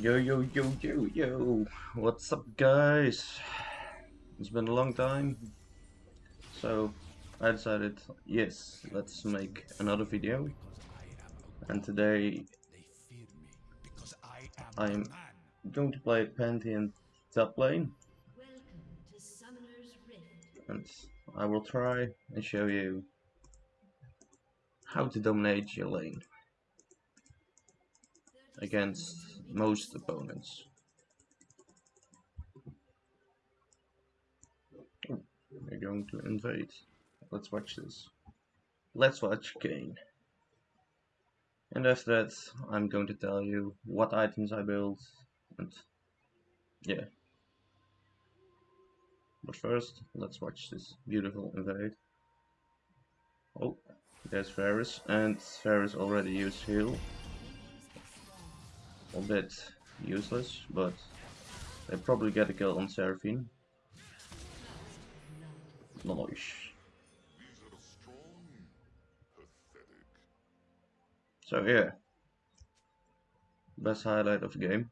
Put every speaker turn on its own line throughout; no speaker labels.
Yo, yo, yo, yo, yo. What's up, guys? It's been a long time. So, I decided, yes, let's make another video. And today, I'm going to play Pantheon top lane. And I will try and show you how to dominate your lane against most opponents. Oh, we're going to invade. Let's watch this. Let's watch Kayn. And after that, I'm going to tell you what items I built and yeah. But first, let's watch this beautiful invade. Oh, there's Varus, and Varus already used heal a bit useless, but they probably get a kill on Seraphine. Nice. So yeah, best highlight of the game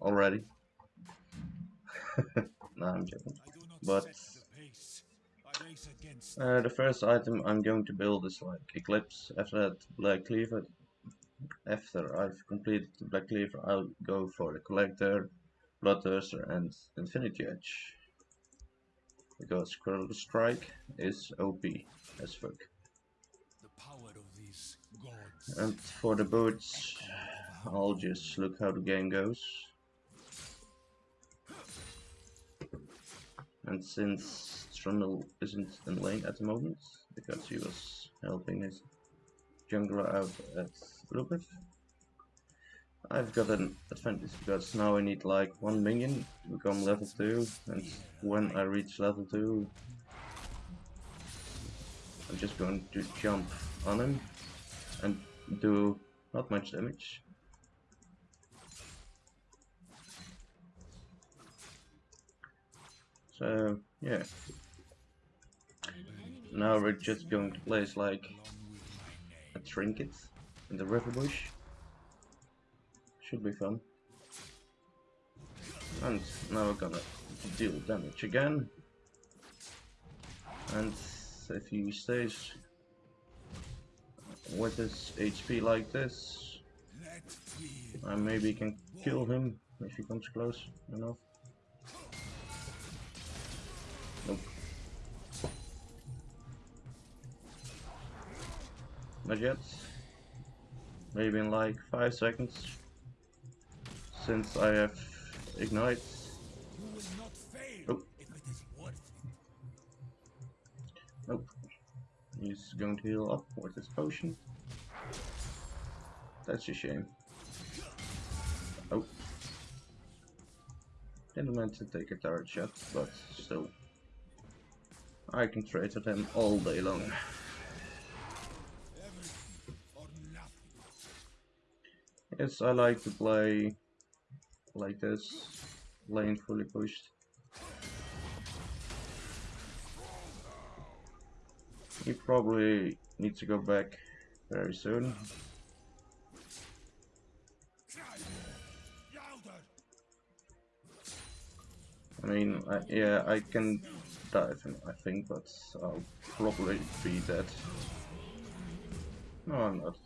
already. nah, I'm joking. But uh, the first item I'm going to build is like Eclipse. After that, Black Cleaver after I've completed the Black Cleaver, I'll go for the Collector, Bloodthirster and Infinity Edge. Because Critical Strike is OP as fuck. And for the boots, I'll just look how the game goes. And since Trundle isn't in lane at the moment, because he was helping his jungler out at Lupith. I've got an advantage because now I need like one minion to become level 2 and when I reach level 2 I'm just going to jump on him and do not much damage. So yeah. Now we're just going to place like a trinket in the river bush. Should be fun. And now we're gonna deal damage again. And if he stays with his HP like this, I maybe can kill him if he comes close enough. Not yet. Maybe in like 5 seconds. Since I have Ignite. Oh. Nope. He's going to heal up with his potion. That's a shame. Oh. Didn't meant to take a turret shot, but still. I can trade with him all day long. Yes, I like to play like this, lane fully pushed. He probably needs to go back very soon. I mean, I, yeah, I can dive him, I think, but I'll probably be dead. No, I'm not.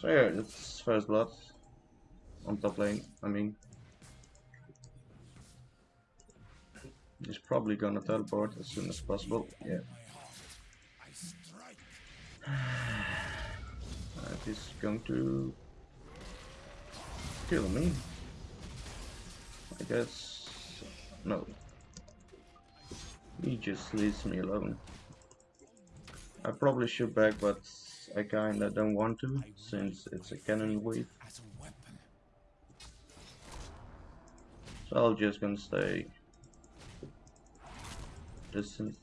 So yeah, it's first blood on top lane, I mean. He's probably gonna teleport as soon as possible, yeah. And he's going to kill me. I guess no. He just leaves me alone. I probably should back, but I kinda don't want to, since it's a cannon wave. So I'm just gonna stay distant.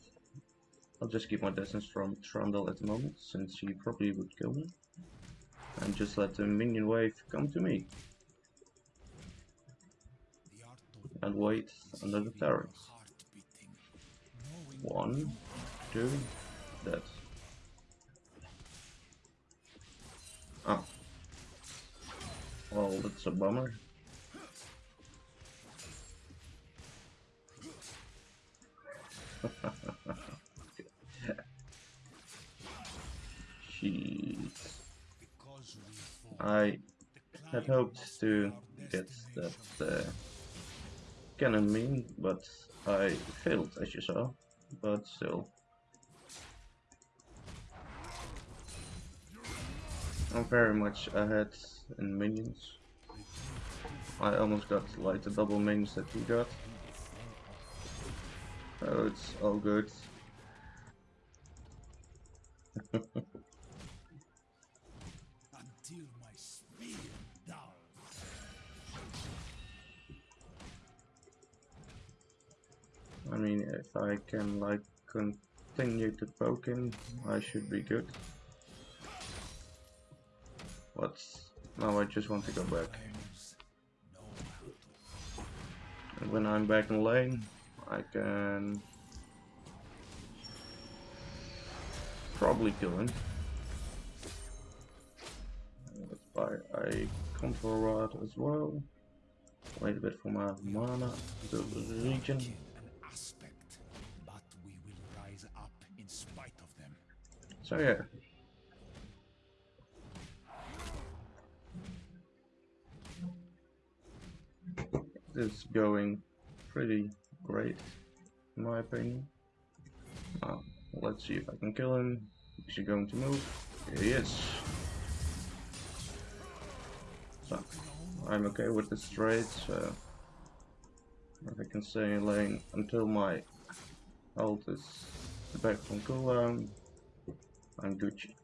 I'll just keep my distance from Trundle at the moment, since he probably would kill me. And just let the minion wave come to me. And wait under the turret. One, two, dead. Well, that's a bummer. Jeez. I had hoped to get that uh, cannon mean, but I failed as you saw, but still. I'm very much ahead in minions. I almost got like the double minions that he got. Oh, it's all good. I mean, if I can like continue to poke him, I should be good. But now I just want to go back. And when I'm back in lane, I can probably kill him. Let's buy a control ward as well. Wait a bit for my mana to regen. So yeah. This going pretty great, in my opinion. Uh, let's see if I can kill him. Is he going to move? Here he is. So, I'm okay with this trade, so if I can stay in lane until my ult is back from cooldown, I'm Gucci.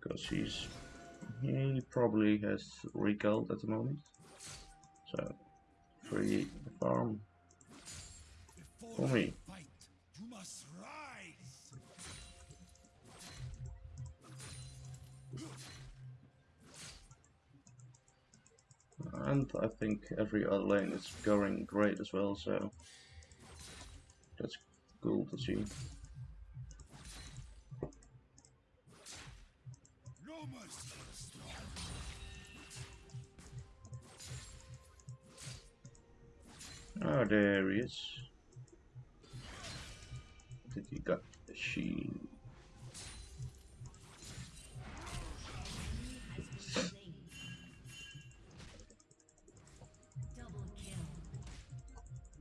Because he's he probably has recalled at the moment. So free farm for me. And I think every other lane is going great as well, so that's cool to see. Oh, there he is. Did he got the shield?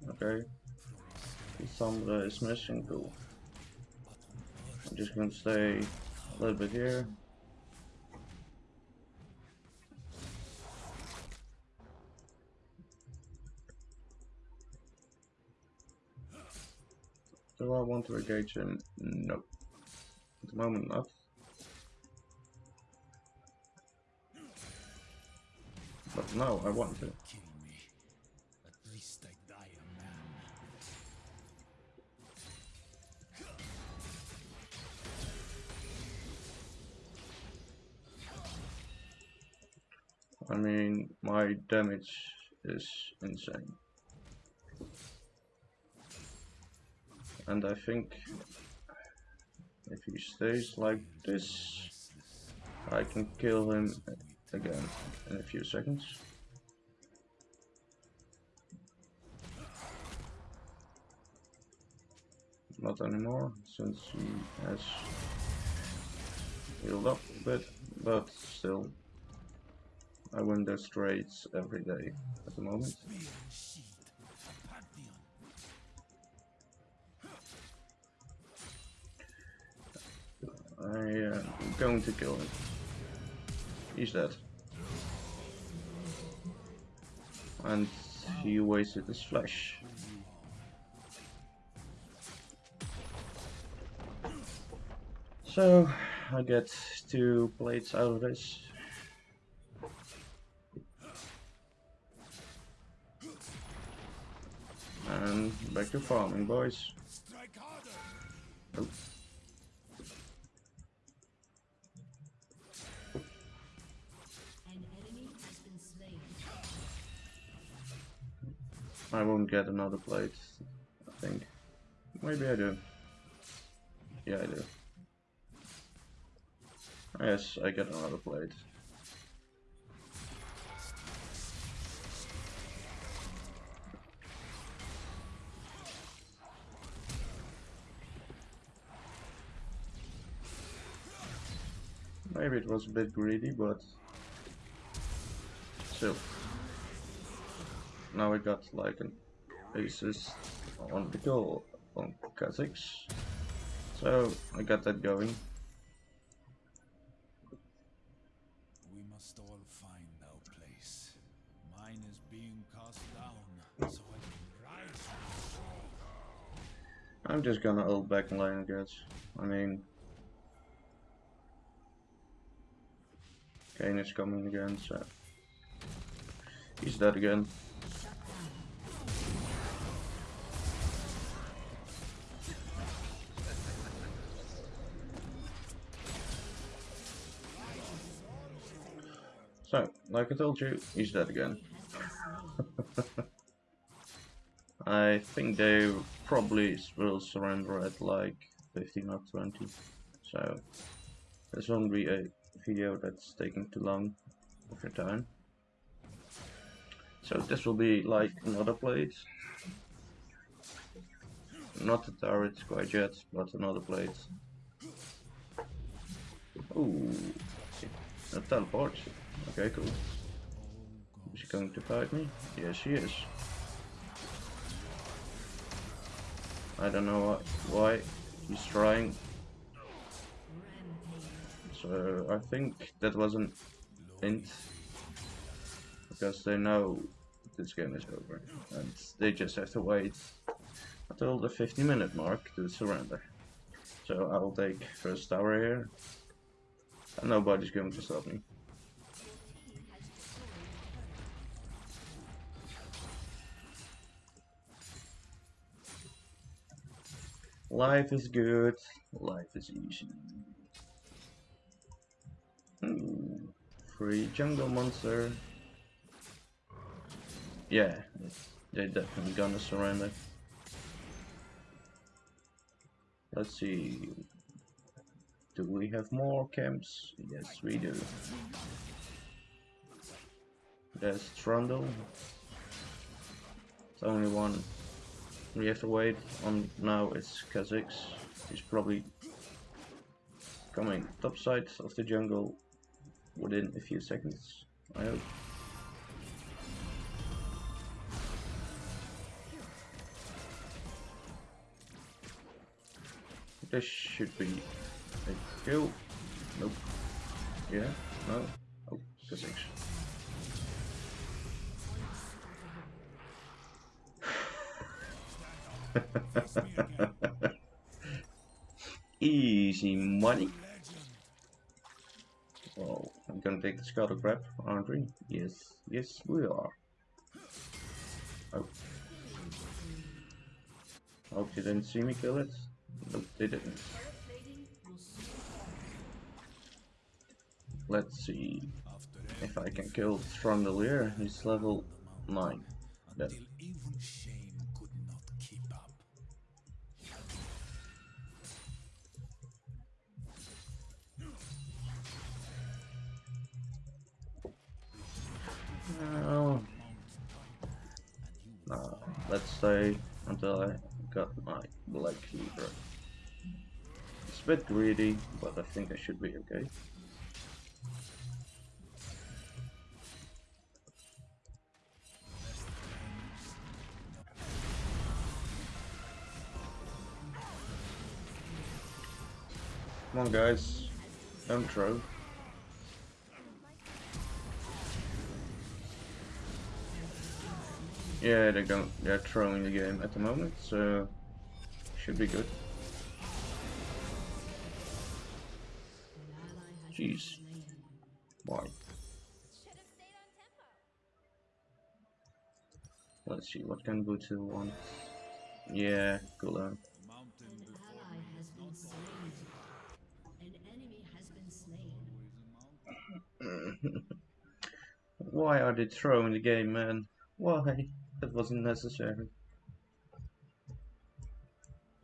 Okay. Sombra is missing, cool. I'm just gonna stay a little bit here. Do I want to engage him? No. At the moment not. But no, I want to. I mean, my damage is insane. And I think if he stays like this, I can kill him again in a few seconds. Not anymore, since he has healed up a bit, but still. I win their trades every day at the moment. I am uh, going to kill him. He's dead. And he wasted his Flash. So, I get two plates out of this. And back to farming, boys. I don't get another plate, I think. Maybe I do. Yeah, I do. Yes, I get another plate. Maybe it was a bit greedy, but still. Now we got like an assist on the goal on Kha'Zix. So I got that going.
We must all find our place. Mine is being cast down, so I can rise from the shore.
I'm just gonna hold back in line, I guess. I mean, Kayn is coming again, so he's dead again. Like I told you, he's dead again. I think they probably will surrender at like 15 or 20. So, this won't be a video that's taking too long of your time. So this will be like another place. Not the turrets quite yet, but another plate. Ooh, a teleport. Okay, cool. Is she going to fight me? Yes, she is. I don't know why he's trying. So I think that was an int. Because they know this game is over. And they just have to wait until the 50 minute mark to surrender. So I'll take first tower here. And nobody's going to stop me. Life is good, life is easy. Hmm, Free jungle monster. Yeah, they're definitely gonna surrender. Let's see. Do we have more camps? Yes, we do. There's Trundle. It's only one we have to wait on now it's Kha'Zix. He's probably coming top side of the jungle within a few seconds, I hope. This should be a kill. Nope. Yeah? No? Oh, Kha'Zix. Easy money. Oh, I'm gonna take the scuttle crab, aren't we? Yes, yes we are. Oh. Hope you didn't see me kill it. Nope, they didn't. Let's see if I can kill Strongdelier. He's level 9. Dead. Let's stay until I got my black cleaver. It's a bit greedy, but I think I should be okay. Come on guys, don't throw. Yeah, they're going they're throwing the game at the moment, so should be good. Jeez. Why? Let's see, what can Butsu want? Yeah, cool on.
The mountain before
ally has been slain. An enemy has been slain.
Why are they throwing the game, man? Why? That wasn't necessary.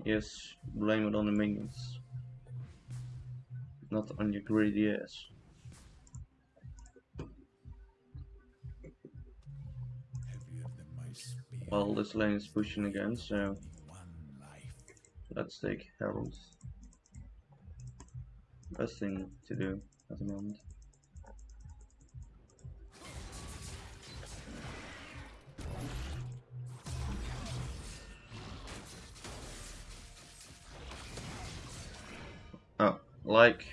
Yes, blame it on the minions. Not on your greedy ass. Well, this lane is pushing again, so let's take Herald. Best thing to do, at the moment. Like,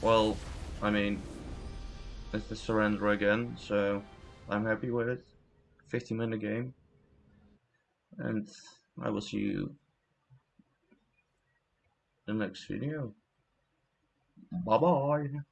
well, I mean, it's the surrender again, so I'm happy with it. 15 minute game, and I will see you in the next video. Bye bye.